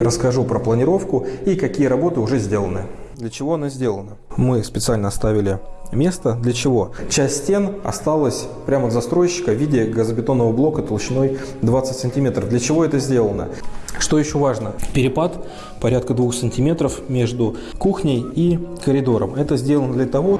Расскажу про планировку и какие работы уже сделаны. Для чего она сделана? Мы специально оставили место. Для чего? Часть стен осталась прямо от застройщика в виде газобетонного блока толщиной 20 сантиметров. Для чего это сделано? Что еще важно? Перепад порядка 2 сантиметров между кухней и коридором. Это сделано для того,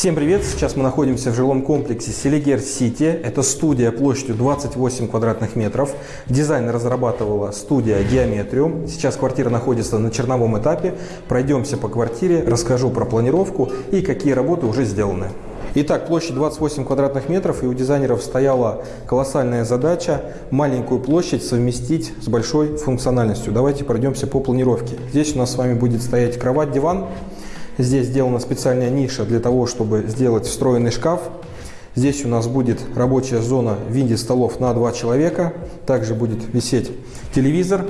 Всем привет! Сейчас мы находимся в жилом комплексе Селигер Сити. Это студия площадью 28 квадратных метров. Дизайн разрабатывала студия Геометриум. Сейчас квартира находится на черновом этапе. Пройдемся по квартире, расскажу про планировку и какие работы уже сделаны. Итак, площадь 28 квадратных метров, и у дизайнеров стояла колоссальная задача маленькую площадь совместить с большой функциональностью. Давайте пройдемся по планировке. Здесь у нас с вами будет стоять кровать, диван. Здесь сделана специальная ниша для того, чтобы сделать встроенный шкаф. Здесь у нас будет рабочая зона в виде столов на два человека. Также будет висеть телевизор.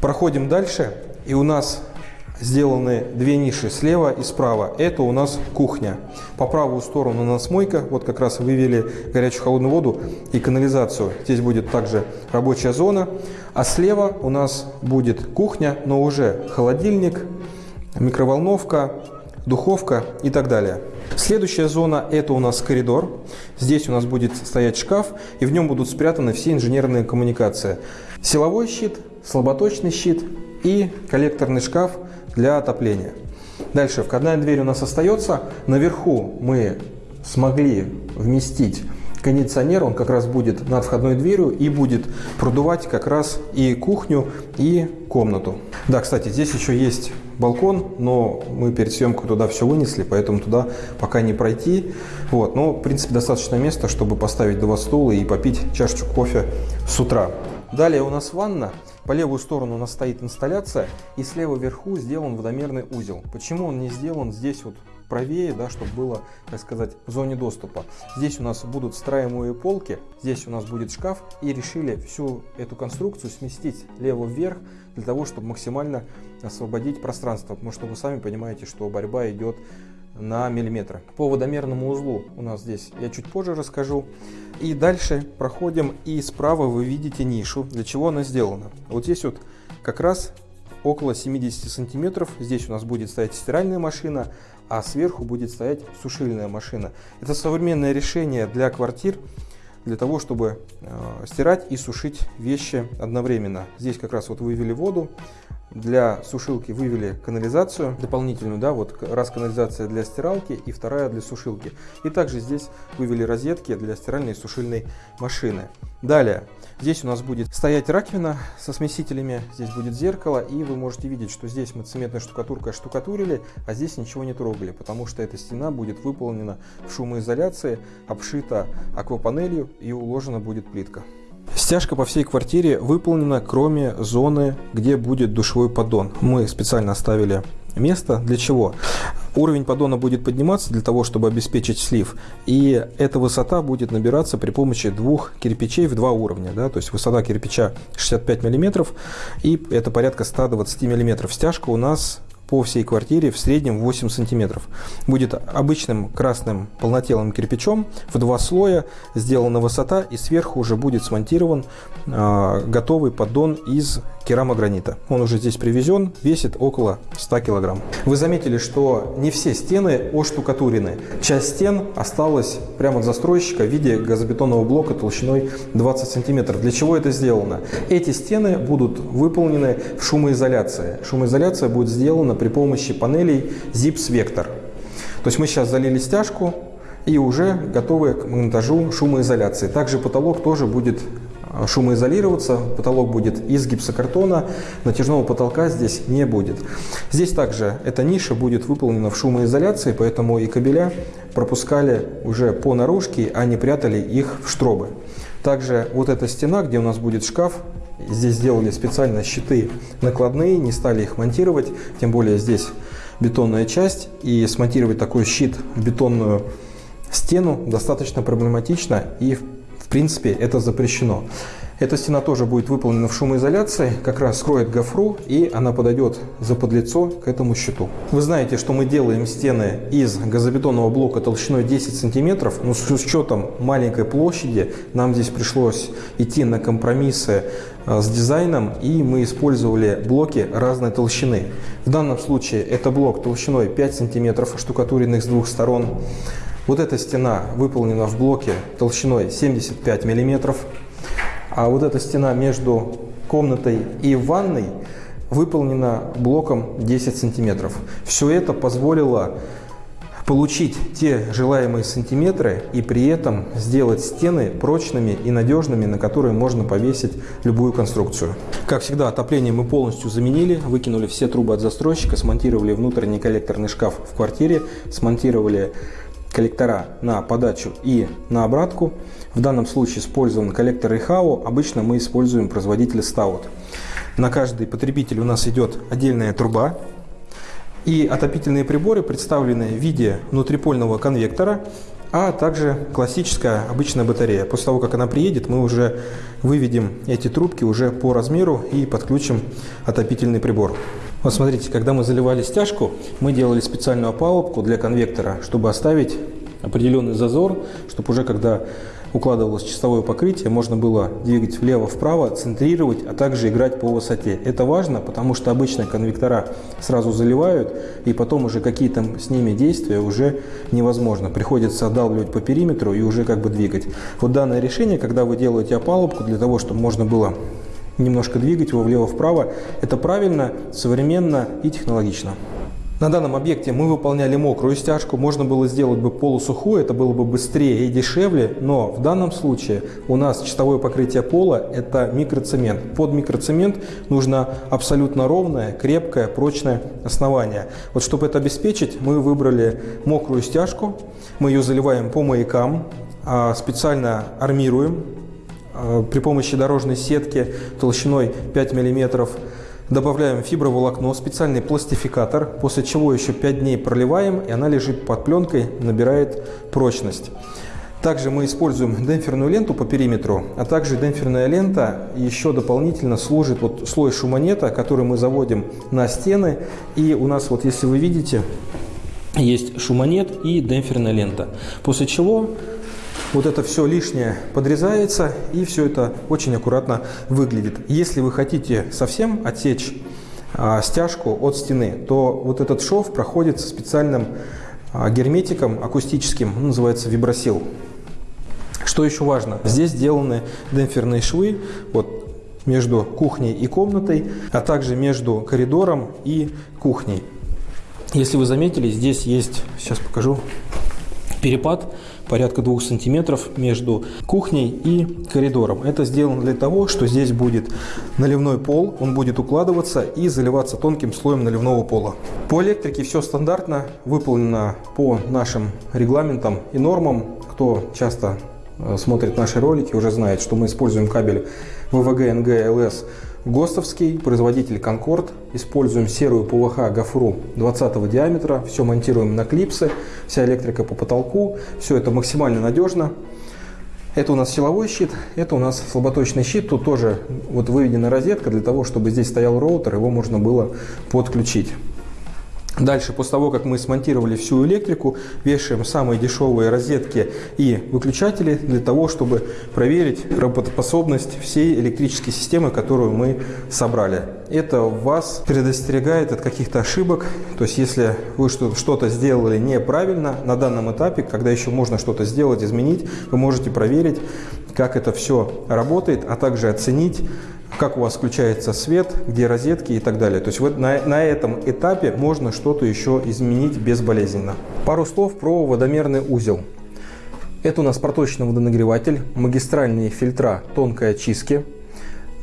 Проходим дальше. И у нас сделаны две ниши слева и справа. Это у нас кухня. По правую сторону у нас мойка. Вот как раз вывели горячую холодную воду и канализацию. Здесь будет также рабочая зона. А слева у нас будет кухня, но уже холодильник, микроволновка, духовка и так далее. Следующая зона – это у нас коридор. Здесь у нас будет стоять шкаф, и в нем будут спрятаны все инженерные коммуникации. Силовой щит, слаботочный щит и коллекторный шкаф для отопления. Дальше входная дверь у нас остается. Наверху мы смогли вместить кондиционер, он как раз будет над входной дверью и будет продувать как раз и кухню, и комнату. Да, кстати, здесь еще есть балкон, но мы перед съемкой туда все вынесли, поэтому туда пока не пройти. Вот, но, в принципе, достаточно места, чтобы поставить два стула и попить чашечку кофе с утра. Далее у нас ванна. По левую сторону у нас стоит инсталляция, и слева вверху сделан водомерный узел. Почему он не сделан здесь вот правее, да, чтобы было, так сказать, в зоне доступа. Здесь у нас будут встраиваемые полки, здесь у нас будет шкаф, и решили всю эту конструкцию сместить лево вверх, для того, чтобы максимально освободить пространство, потому что вы сами понимаете, что борьба идет на миллиметры. По водомерному узлу у нас здесь я чуть позже расскажу. И дальше проходим, и справа вы видите нишу, для чего она сделана. Вот здесь вот как раз около 70 сантиметров. Здесь у нас будет стоять стиральная машина, а сверху будет стоять сушильная машина. Это современное решение для квартир, для того, чтобы э, стирать и сушить вещи одновременно. Здесь как раз вот вывели воду, для сушилки вывели канализацию дополнительную, да, вот раз канализация для стиралки и вторая для сушилки. И также здесь вывели розетки для стиральной и сушильной машины. Далее, здесь у нас будет стоять раковина со смесителями, здесь будет зеркало, и вы можете видеть, что здесь мы цементной штукатуркой штукатурили, а здесь ничего не трогали, потому что эта стена будет выполнена в шумоизоляции, обшита аквапанелью и уложена будет плитка. Стяжка по всей квартире выполнена, кроме зоны, где будет душевой поддон. Мы специально оставили место. Для чего? Уровень поддона будет подниматься для того, чтобы обеспечить слив. И эта высота будет набираться при помощи двух кирпичей в два уровня. Да? То есть высота кирпича 65 мм и это порядка 120 мм. Стяжка у нас по всей квартире в среднем 8 сантиметров. Будет обычным красным полнотелым кирпичом в два слоя, сделана высота и сверху уже будет смонтирован э, готовый поддон из керамогранита. Он уже здесь привезен, весит около 100 килограмм. Вы заметили, что не все стены оштукатурены. Часть стен осталась прямо от застройщика в виде газобетонного блока толщиной 20 сантиметров. Для чего это сделано? Эти стены будут выполнены в шумоизоляции. Шумоизоляция будет сделана при помощи панелей Zips Vector. То есть мы сейчас залили стяжку и уже готовы к монтажу шумоизоляции. Также потолок тоже будет а, шумоизолироваться, потолок будет из гипсокартона, натяжного потолка здесь не будет. Здесь также эта ниша будет выполнена в шумоизоляции, поэтому и кабеля пропускали уже по наружке, а не прятали их в штробы. Также вот эта стена, где у нас будет шкаф, Здесь сделали специально щиты накладные, не стали их монтировать, тем более здесь бетонная часть. И смонтировать такой щит в бетонную стену достаточно проблематично и в принципе это запрещено. Эта стена тоже будет выполнена в шумоизоляции, как раз скроет гофру и она подойдет за подлицо к этому щиту. Вы знаете, что мы делаем стены из газобетонного блока толщиной 10 сантиметров, но с учетом маленькой площади нам здесь пришлось идти на компромиссы с дизайном и мы использовали блоки разной толщины. В данном случае это блок толщиной 5 сантиметров, штукатуренных с двух сторон. Вот эта стена выполнена в блоке толщиной 75 миллиметров. А вот эта стена между комнатой и ванной выполнена блоком 10 сантиметров. Все это позволило получить те желаемые сантиметры и при этом сделать стены прочными и надежными, на которые можно повесить любую конструкцию. Как всегда, отопление мы полностью заменили, выкинули все трубы от застройщика, смонтировали внутренний коллекторный шкаф в квартире, смонтировали коллектора на подачу и на обратку. В данном случае использован коллектор ИХАО. Обычно мы используем производитель Stout. На каждый потребитель у нас идет отдельная труба. И отопительные приборы представлены в виде внутрипольного конвектора, а также классическая обычная батарея. После того, как она приедет, мы уже выведем эти трубки уже по размеру и подключим отопительный прибор. Вот смотрите, когда мы заливали стяжку, мы делали специальную опалубку для конвектора, чтобы оставить определенный зазор, чтобы уже когда укладывалось чистовое покрытие, можно было двигать влево-вправо, центрировать, а также играть по высоте. Это важно, потому что обычно конвектора сразу заливают, и потом уже какие-то с ними действия уже невозможно. Приходится отдалбливать по периметру и уже как бы двигать. Вот данное решение, когда вы делаете опалубку для того, чтобы можно было немножко двигать его влево-вправо. Это правильно, современно и технологично. На данном объекте мы выполняли мокрую стяжку, можно было сделать бы полусухую, это было бы быстрее и дешевле, но в данном случае у нас чистовое покрытие пола – это микроцемент. Под микроцемент нужно абсолютно ровное, крепкое, прочное основание. Вот чтобы это обеспечить, мы выбрали мокрую стяжку, мы ее заливаем по маякам, а специально армируем Э, при помощи дорожной сетки толщиной 5 мм добавляем фиброволокно, специальный пластификатор, после чего еще 5 дней проливаем, и она лежит под пленкой, набирает прочность. Также мы используем демпферную ленту по периметру, а также демпферная лента еще дополнительно служит вот слой шумонета, который мы заводим на стены. И у нас вот, если вы видите, есть шумонет и демпферная лента. После чего вот это все лишнее подрезается и все это очень аккуратно выглядит. Если вы хотите совсем отсечь а, стяжку от стены, то вот этот шов проходит специальным а, герметиком акустическим, называется вибросил. Что еще важно? Здесь сделаны демпферные швы вот, между кухней и комнатой, а также между коридором и кухней. Если вы заметили, здесь есть, сейчас покажу, перепад порядка 2 сантиметров между кухней и коридором. Это сделано для того, что здесь будет наливной пол, он будет укладываться и заливаться тонким слоем наливного пола. По электрике все стандартно, выполнено по нашим регламентам и нормам. Кто часто э, смотрит наши ролики, уже знает, что мы используем кабель ВВГ НГ ЛС ГОСТовский, производитель Конкорд. Используем серую ПВХ гофру 20 диаметра. Все монтируем на клипсы, вся электрика по потолку. Все это максимально надежно. Это у нас силовой щит, это у нас слаботочный щит. Тут тоже вот выведена розетка для того, чтобы здесь стоял роутер, его можно было подключить. Дальше, после того, как мы смонтировали всю электрику, вешаем самые дешевые розетки и выключатели для того, чтобы проверить работоспособность всей электрической системы, которую мы собрали. Это вас предостерегает от каких-то ошибок. То есть, если вы что-то сделали неправильно на данном этапе, когда еще можно что-то сделать, изменить, вы можете проверить, как это все работает, а также оценить как у вас включается свет, где розетки и так далее. То есть вот на, на этом этапе можно что-то еще изменить безболезненно. Пару слов про водомерный узел. Это у нас проточный водонагреватель, магистральные фильтра тонкой очистки,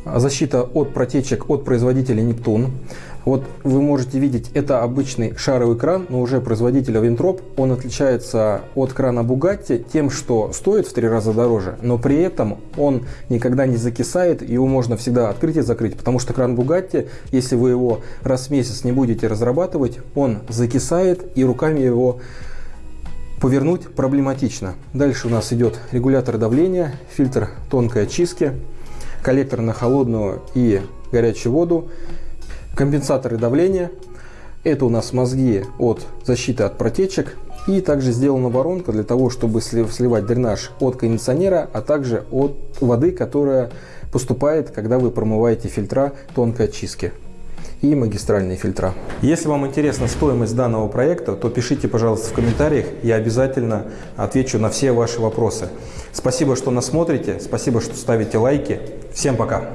защита от протечек от производителя Нептун, вот вы можете видеть, это обычный шаровый кран, но уже производителя Винтроп. Он отличается от крана Bugatti тем, что стоит в три раза дороже, но при этом он никогда не закисает, его можно всегда открыть и закрыть, потому что кран Bugatti, если вы его раз в месяц не будете разрабатывать, он закисает и руками его повернуть проблематично. Дальше у нас идет регулятор давления, фильтр тонкой очистки, коллектор на холодную и горячую воду, компенсаторы давления. Это у нас мозги от защиты от протечек. И также сделана воронка для того, чтобы сливать дренаж от кондиционера, а также от воды, которая поступает, когда вы промываете фильтра тонкой очистки и магистральные фильтра. Если вам интересна стоимость данного проекта, то пишите, пожалуйста, в комментариях, я обязательно отвечу на все ваши вопросы. Спасибо, что нас смотрите, спасибо, что ставите лайки. Всем пока!